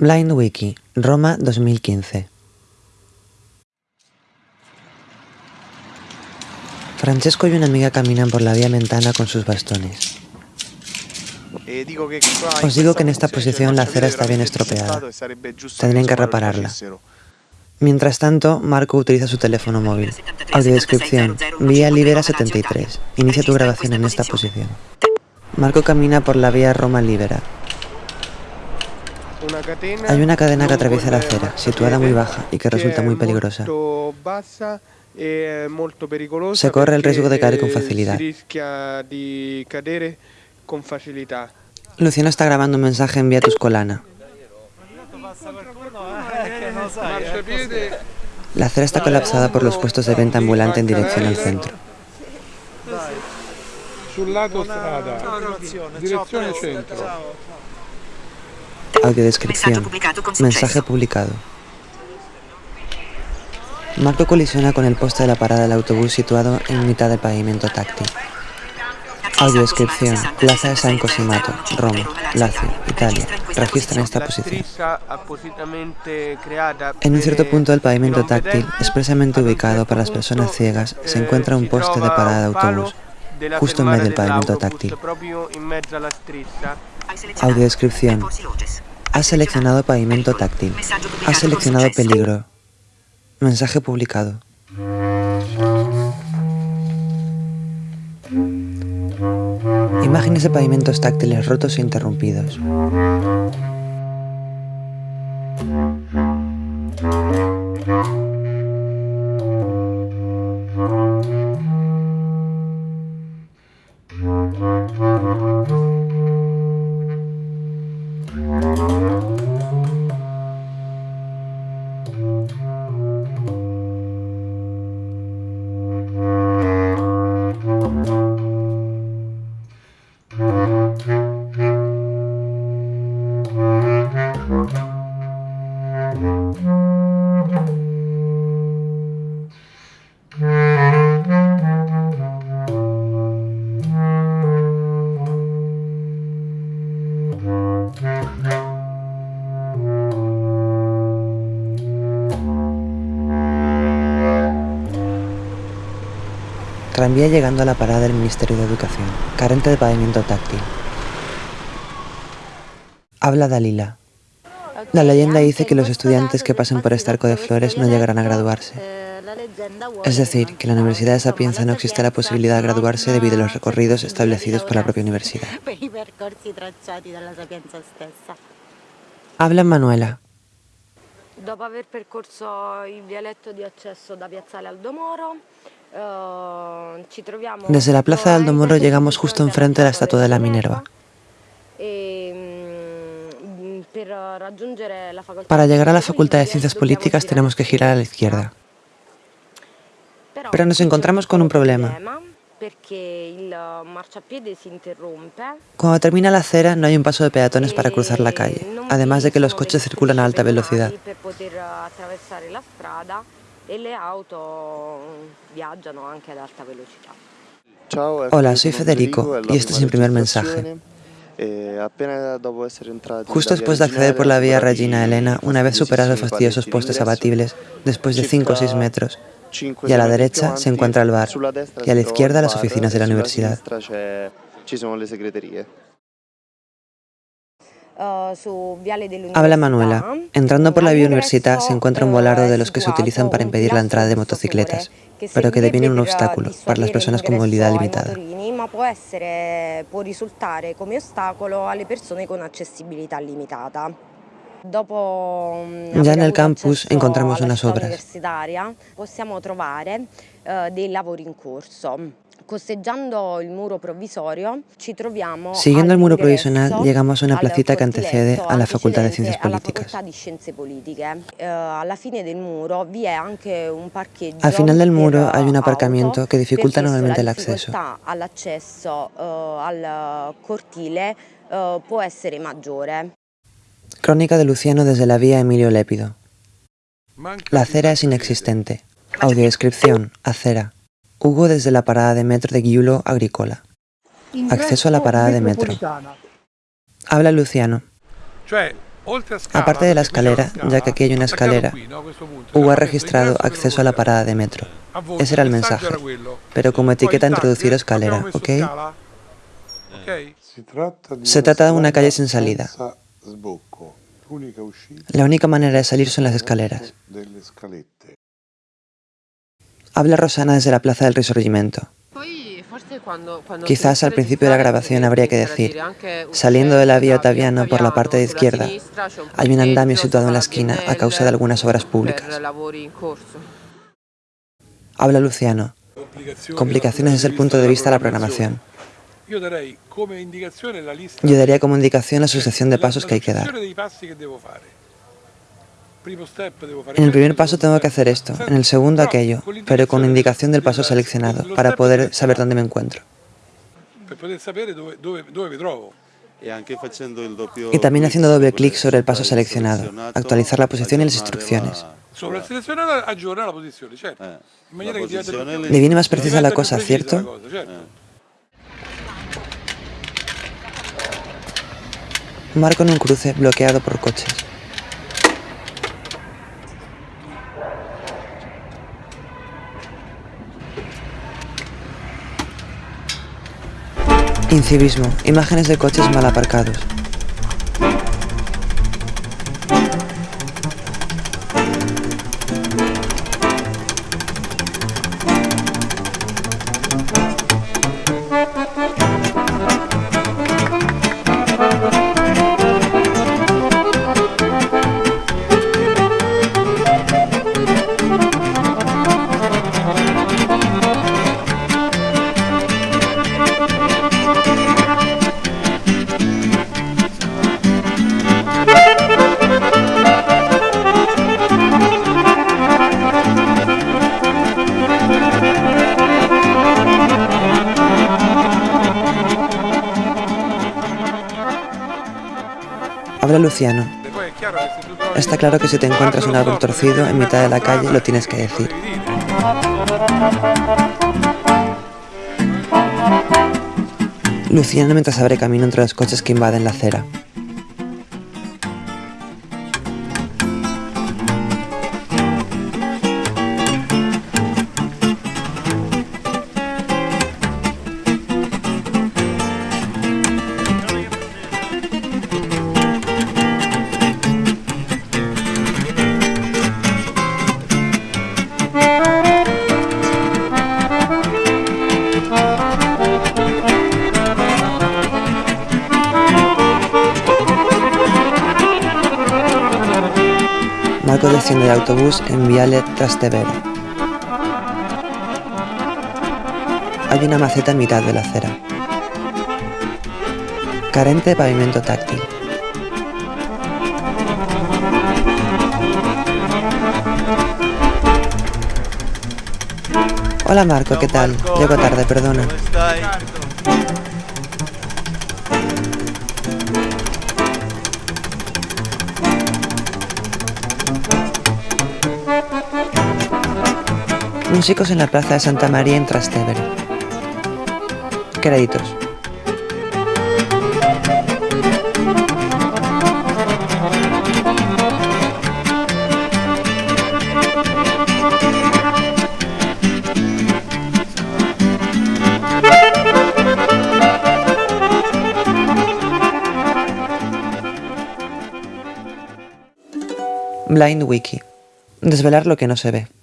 Blind Wiki, Roma 2015 Francesco y una amiga caminan por la vía Mentana con sus bastones. Os digo que en esta posición la acera está bien estropeada. Tendrían que repararla. Mientras tanto, Marco utiliza su teléfono móvil. Audiodescripción. Vía Libera 73. Inicia tu grabación en esta posición. Marco camina por la vía Roma Libera. Hay una cadena que atraviesa la acera, situada muy baja y que resulta muy peligrosa. Se corre el riesgo de caer con facilidad. Luciano está grabando un mensaje en vía Tuscolana. La acera está colapsada por los puestos de venta ambulante en dirección al centro. Audiodescripción. Mensaje publicado. Marco colisiona con el poste de la parada del autobús situado en mitad del pavimento táctil. Audiodescripción. Plaza de San Cosimato, Roma, Lazio, Italia. Registra en esta posición. En un cierto punto del pavimento táctil, expresamente ubicado para las personas ciegas, se encuentra un poste de parada de autobús, justo en medio del pavimento táctil. Audiodescripción. Ha seleccionado pavimento táctil. Ha seleccionado peligro. Mensaje publicado. Imágenes de pavimentos táctiles rotos e interrumpidos. Tranvía llegando a la parada del Ministerio de Educación, carente de pavimento táctil. Habla Dalila. La leyenda dice que los estudiantes que pasen por este arco de flores no llegarán a graduarse. Es decir, que en la Universidad de Sapienza no existe la posibilidad de graduarse debido a los recorridos establecidos por la propia universidad. Habla Manuela. Dopo aver percorso il vialetto di accesso da Piazzale Aldomoro, eh, Desde la plaza de Aldomoro llegamos justo enfrente de la estatua de la Minerva. E, facoltà Para llegar a la Facultad de Ciencias Políticas tenemos que girar a la izquierda. Pero nos encontramos con un problema. Cuando termina la acera no hay un paso de peatones para cruzar la calle, además de que los coches circulan a alta velocidad. E le auto viaggiano anche ad alta velocità. Hola, soy Federico y este es mi primer mensaje. Justo después de acceder por la vía Regina Elena, una vez superados los fastidiosos postes abatibles, después de 5 o 6 metros, y a la derecha se encuentra el bar, y a la izquierda las oficinas de la universidad. Viale Habla Manuela. Entrando por la vía Università se encuentra un volardo de los que se utilizan para impedir la entrada de motocicletas, pero que deviene un obstáculo para las personas con movilidad limitada. Ma può, essere, può risultare come ostacolo alle persone con accessibilità limitata. Mm, Ya en el campus encontramos unas obras. possiamo trovare eh, dei lavori in corso. Costeggiando il muro provvisorio ci troviamo Siguiendo el muro provisional llegamos a una placita que antecede a la Facultad de Ciencias antecedente alla Políticas. Facoltà di Scienze Politiche. Eh, alla fine del muro vi è anche un parcheggio Al final del muro per hay un aparcamiento que dificulta enormemente el acceso. eh, al cortile eh, può essere maggiore. Crónica de Luciano desde la vía Emilio Lépido. La acera es inexistente. Audiodescripción. Acera. Hugo desde la parada de metro de Giulo Agricola. Acceso a la parada de metro. Habla Luciano. Aparte de la escalera, ya que aquí hay una escalera, Hugo ha registrado acceso a la parada de metro. Ese era el mensaje, pero como etiqueta introducir escalera, ¿ok? Se trata de una calle sin salida. La única manera de salir son las escaleras. Habla Rosana desde la Plaza del Risorgimento. Quizás al principio de la grabación habría que decir, saliendo de la vía Ottaviano por la parte de izquierda, hay un andamio situado en la esquina a causa de algunas obras públicas. Habla Luciano. Complicaciones desde el punto de vista de la programación. Yo daría como indicación la sucesión de pasos que hay que dar. En el primer paso tengo que hacer esto, en el segundo aquello, pero con indicación del paso seleccionado, para poder saber dónde me encuentro. Y también haciendo doble clic sobre el paso seleccionado, actualizar la posición y las instrucciones. Le viene más precisa la cosa, ¿cierto? Marco en un cruce bloqueado por coches. Incivismo. Imágenes de coches mal aparcados. Luciano. Está claro que si te encuentras un árbol torcido en mitad de la calle, lo tienes que decir. Luciano mientras abre camino entre los coches que invaden la acera. Marco desciende del autobús en Viale Trastevere. Hay una maceta en mitad de la acera. Carente de pavimento táctil. Hola Marco, ¿qué tal? Llego tarde, perdona. Músicos en la plaza de Santa María en Trastevere. Créditos. Blind Wiki. Desvelar lo que no se ve.